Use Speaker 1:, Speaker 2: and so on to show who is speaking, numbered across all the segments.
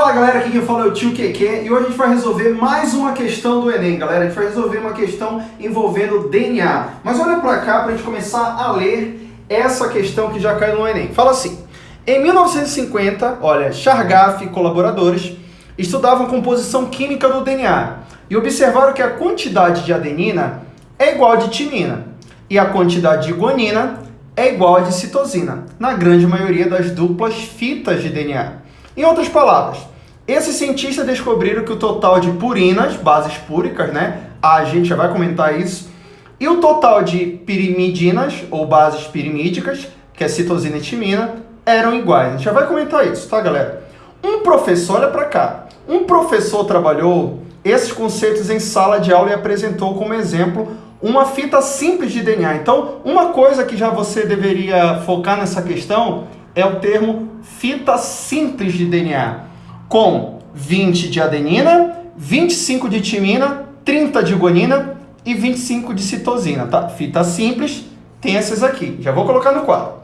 Speaker 1: Fala galera, aqui quem fala é o tio Keke e hoje a gente vai resolver mais uma questão do Enem, galera. A gente vai resolver uma questão envolvendo DNA. Mas olha pra cá pra gente começar a ler essa questão que já caiu no Enem. Fala assim, em 1950, olha, Chargaff e colaboradores estudavam composição química do DNA e observaram que a quantidade de adenina é igual a de timina e a quantidade de guanina é igual a de citosina, na grande maioria das duplas fitas de DNA. Em outras palavras, esses cientistas descobriram que o total de purinas, bases púricas, né? A gente já vai comentar isso, e o total de pirimidinas, ou bases pirimídicas, que é citosina e timina, eram iguais. A gente já vai comentar isso, tá, galera? Um professor, olha para cá, um professor trabalhou esses conceitos em sala de aula e apresentou como exemplo uma fita simples de DNA. Então, uma coisa que já você deveria focar nessa questão é o termo fita simples de DNA, com 20 de adenina, 25 de timina, 30 de guanina e 25 de citosina, tá? Fita simples tem essas aqui, já vou colocar no quadro.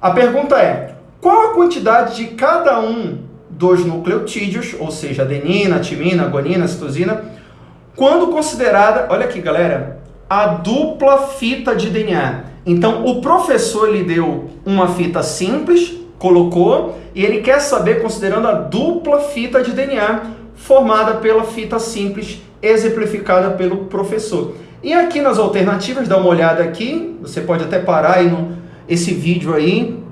Speaker 1: A pergunta é, qual a quantidade de cada um dos nucleotídeos, ou seja, adenina, timina, guanina, citosina, quando considerada, olha aqui galera, a dupla fita de DNA. Então, o professor lhe deu uma fita simples, colocou, e ele quer saber, considerando a dupla fita de DNA, formada pela fita simples, exemplificada pelo professor. E aqui nas alternativas, dá uma olhada aqui, você pode até parar aí no, esse vídeo aí,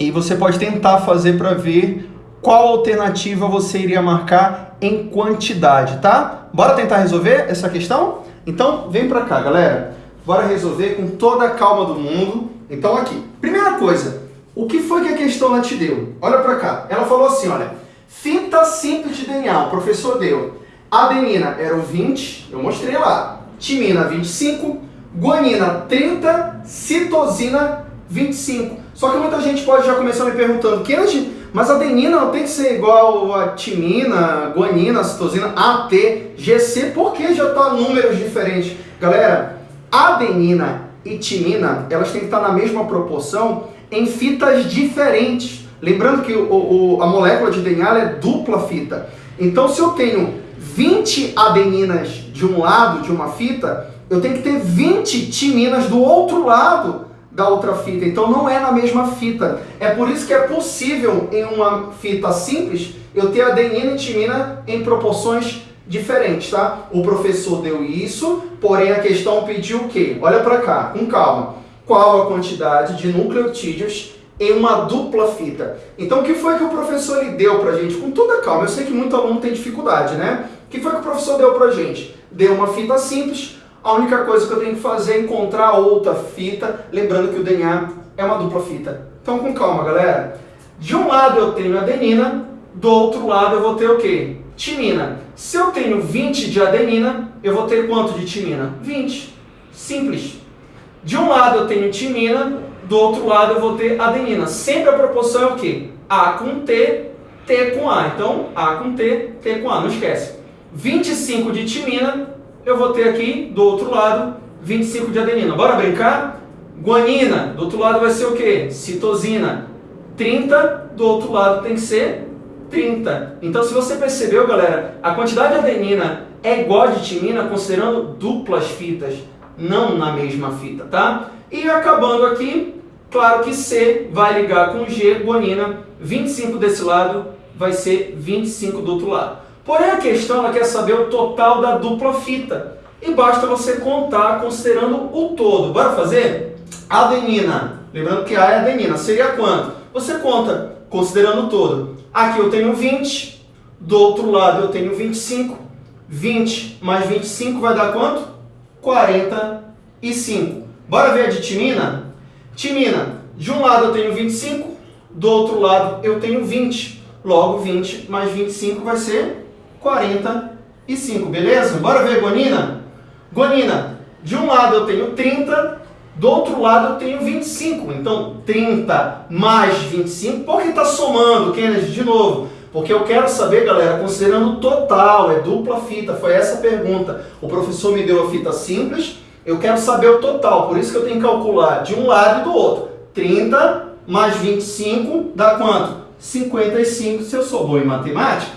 Speaker 1: e você pode tentar fazer para ver qual alternativa você iria marcar em quantidade, tá? Bora tentar resolver essa questão? Então, vem para cá, galera. Bora resolver com toda a calma do mundo. Então, aqui. Primeira coisa, o que foi que a questão ela te deu? Olha para cá. Ela falou assim, olha. Fita simples de DNA, o professor deu. Adenina era o 20, eu mostrei lá. Timina, 25. Guanina, 30. Citosina, 25. Só que muita gente pode já começar me perguntando, Kennedy, mas adenina não tem que ser igual a timina, guanina, citosina, AT, GC, por que já está números diferentes? Galera, adenina e timina, elas têm que estar na mesma proporção em fitas diferentes. Lembrando que o, o, a molécula de DNA é dupla fita. Então, se eu tenho 20 adeninas de um lado de uma fita, eu tenho que ter 20 timinas do outro lado da outra fita. Então não é na mesma fita. É por isso que é possível em uma fita simples eu ter adenina e timina em proporções diferentes, tá? O professor deu isso, porém a questão pediu o quê? Olha para cá, com calma. Qual a quantidade de nucleotídeos em uma dupla fita? Então o que foi que o professor lhe deu pra gente? Com toda calma, eu sei que muito aluno tem dificuldade, né? O que foi que o professor deu pra gente? Deu uma fita simples, a única coisa que eu tenho que fazer é encontrar outra fita, lembrando que o DNA é uma dupla fita. Então com calma, galera. De um lado eu tenho adenina, do outro lado eu vou ter o quê? Timina. Se eu tenho 20 de adenina, eu vou ter quanto de timina? 20. Simples. De um lado eu tenho timina, do outro lado eu vou ter adenina. Sempre a proporção é o quê? A com T, T com A. Então, A com T, T com A. Não esquece. 25 de timina, eu vou ter aqui, do outro lado, 25 de adenina. Bora brincar? Guanina, do outro lado vai ser o quê? Citosina. 30, do outro lado tem que ser 30. Então, se você percebeu, galera, a quantidade de adenina é igual de timina, considerando duplas fitas, não na mesma fita, tá? E acabando aqui, claro que C vai ligar com G, guanina, 25 desse lado vai ser 25 do outro lado. Porém, a questão ela quer saber o total da dupla fita. E basta você contar considerando o todo. Bora fazer? Adenina. Lembrando que A é adenina. Seria quanto? Você conta considerando o todo. Aqui eu tenho 20. Do outro lado eu tenho 25. 20 mais 25 vai dar quanto? 45. Bora ver a de timina? Timina, de um lado eu tenho 25, do outro lado eu tenho 20. Logo, 20 mais 25 vai ser 45, beleza? Bora ver guanina? Guanina, de um lado eu tenho 30, do outro lado eu tenho 25. Então, 30 mais 25, por que está somando, Kennedy? De novo, porque eu quero saber, galera, considerando o total, é dupla fita, foi essa a pergunta. O professor me deu a fita simples, eu quero saber o total, por isso que eu tenho que calcular de um lado e do outro. 30 mais 25 dá quanto? 55, se eu sou bom em matemática.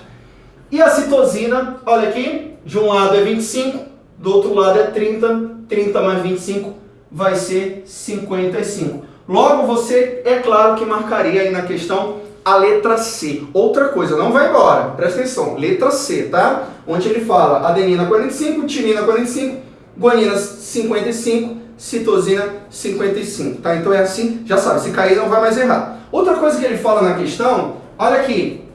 Speaker 1: E a citosina, olha aqui, de um lado é 25, do outro lado é 30, 30 mais 25 vai ser 55. Logo, você, é claro que marcaria aí na questão a letra C. Outra coisa, não vai embora, presta atenção, letra C, tá? Onde ele fala adenina 45, timina 45, guanina 55, citosina 55, tá? Então é assim, já sabe, se cair não vai mais errar. Outra coisa que ele fala na questão, olha aqui,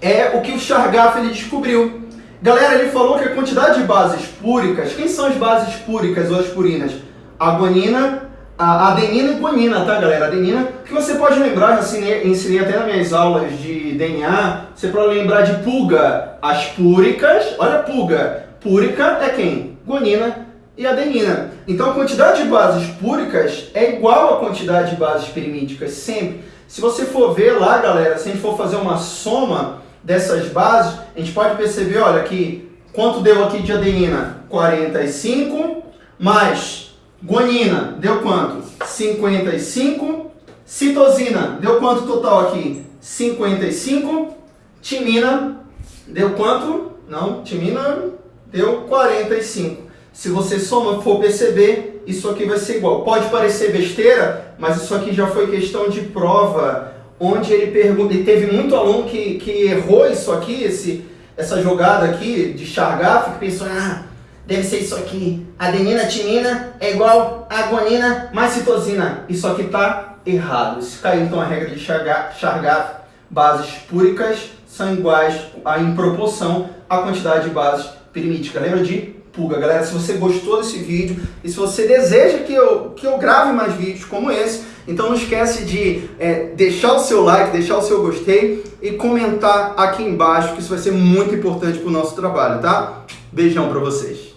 Speaker 1: é o que o Chargaff ele descobriu. Galera, ele falou que a quantidade de bases púricas, quem são as bases púricas ou aspurinas? A guanina, a adenina e guanina, tá galera? Adenina, que você pode lembrar, ensinei, ensinei até nas minhas aulas de DNA, você pode lembrar de pulga, as púricas, olha pulga, púrica é quem? Guanina e adenina. Então a quantidade de bases púricas é igual à quantidade de bases pirimídicas, sempre. Se você for ver lá, galera, se a gente for fazer uma soma dessas bases, a gente pode perceber, olha aqui, quanto deu aqui de adenina? 45, mais Guanina, deu quanto? 55. Citosina, deu quanto total aqui? 55. Timina, deu quanto? Não, timina deu 45. Se você soma, for perceber, isso aqui vai ser igual. Pode parecer besteira, mas isso aqui já foi questão de prova, onde ele pergunta, e teve muito aluno que, que errou isso aqui, esse, essa jogada aqui de Chargaff, que pensou, ah, deve ser isso aqui. Adenina, timina é igual a guanina mais citosina. Isso aqui está errado. Isso caiu então a regra de Chargaff. Bases púricas são iguais a, em proporção à quantidade de bases pirimídicas. Lembra de pulga? Galera, se você gostou desse vídeo e se você deseja que eu, que eu grave mais vídeos como esse, então não esquece de é, deixar o seu like, deixar o seu gostei e comentar aqui embaixo, que isso vai ser muito importante para o nosso trabalho, tá? Beijão para vocês.